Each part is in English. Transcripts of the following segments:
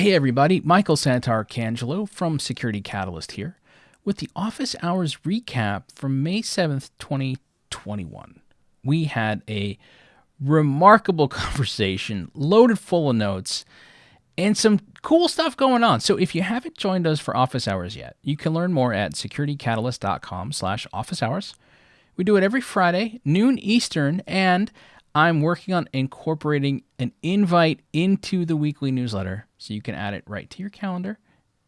Hey everybody, Michael Santarcangelo from Security Catalyst here with the office hours recap from May 7th, 2021. We had a remarkable conversation loaded full of notes and some cool stuff going on. So if you haven't joined us for office hours yet, you can learn more at securitycatalyst.com slash office hours. We do it every Friday, noon Eastern, and I'm working on incorporating an invite into the weekly newsletter so you can add it right to your calendar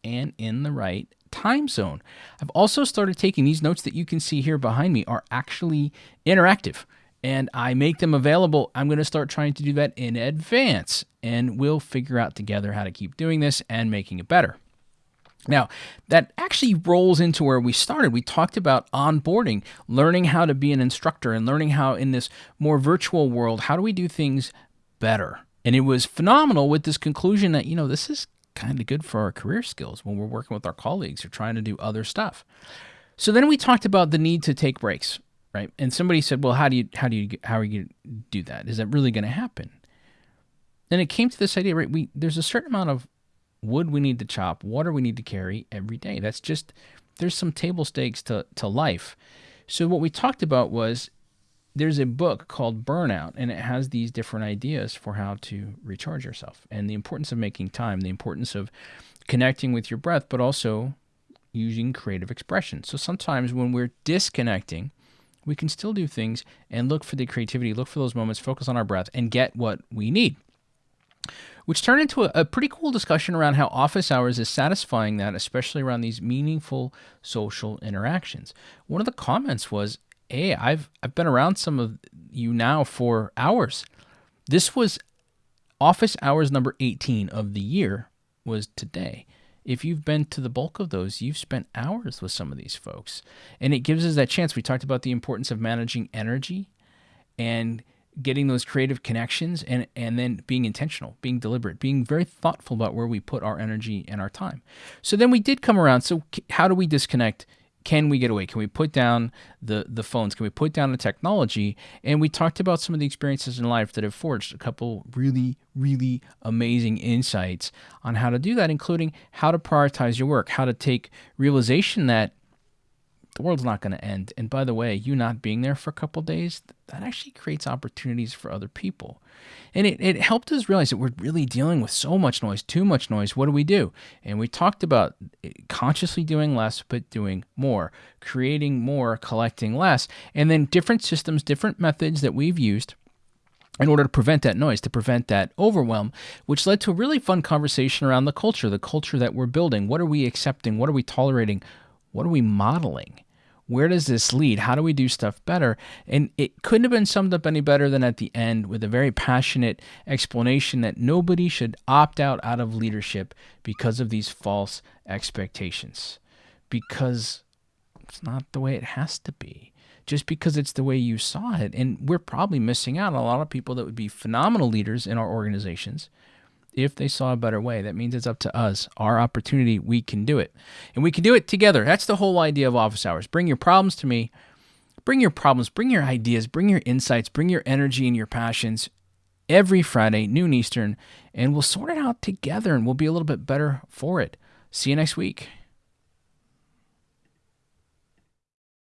and in the right time zone. I've also started taking these notes that you can see here behind me are actually interactive and I make them available. I'm going to start trying to do that in advance and we'll figure out together how to keep doing this and making it better. Now, that actually rolls into where we started. We talked about onboarding, learning how to be an instructor, and learning how, in this more virtual world, how do we do things better? And it was phenomenal with this conclusion that, you know, this is kind of good for our career skills when we're working with our colleagues or trying to do other stuff. So then we talked about the need to take breaks, right? And somebody said, "Well, how do you how do you how are you do that? Is that really going to happen?" Then it came to this idea, right? We there's a certain amount of wood we need to chop, water we need to carry every day. That's just there's some table stakes to to life. So what we talked about was there's a book called Burnout, and it has these different ideas for how to recharge yourself and the importance of making time, the importance of connecting with your breath, but also using creative expression. So sometimes when we're disconnecting, we can still do things and look for the creativity, look for those moments, focus on our breath, and get what we need. Which turned into a, a pretty cool discussion around how office hours is satisfying that, especially around these meaningful social interactions. One of the comments was, hey, I've I've been around some of you now for hours. This was office hours number 18 of the year was today. If you've been to the bulk of those, you've spent hours with some of these folks. And it gives us that chance. We talked about the importance of managing energy and getting those creative connections and and then being intentional, being deliberate, being very thoughtful about where we put our energy and our time. So then we did come around. So how do we disconnect can we get away? Can we put down the the phones? Can we put down the technology? And we talked about some of the experiences in life that have forged a couple really really amazing insights on how to do that, including how to prioritize your work, how to take realization that the world's not going to end. And by the way, you not being there for a couple days, that actually creates opportunities for other people. And it, it helped us realize that we're really dealing with so much noise, too much noise. What do we do? And we talked about eh, consciously doing less, but doing more, creating more, collecting less, and then different systems, different methods that we've used in order to prevent that noise, to prevent that overwhelm, which led to a really fun conversation around the culture, the culture that we're building. What are we accepting? What are we tolerating? What are we modeling? Where does this lead? How do we do stuff better? And it couldn't have been summed up any better than at the end with a very passionate explanation that nobody should opt out out of leadership because of these false expectations. Because it's not the way it has to be. Just because it's the way you saw it. And we're probably missing out on a lot of people that would be phenomenal leaders in our organizations if they saw a better way. That means it's up to us, our opportunity. We can do it. And we can do it together. That's the whole idea of office hours. Bring your problems to me. Bring your problems, bring your ideas, bring your insights, bring your energy and your passions every Friday, noon Eastern, and we'll sort it out together and we'll be a little bit better for it. See you next week.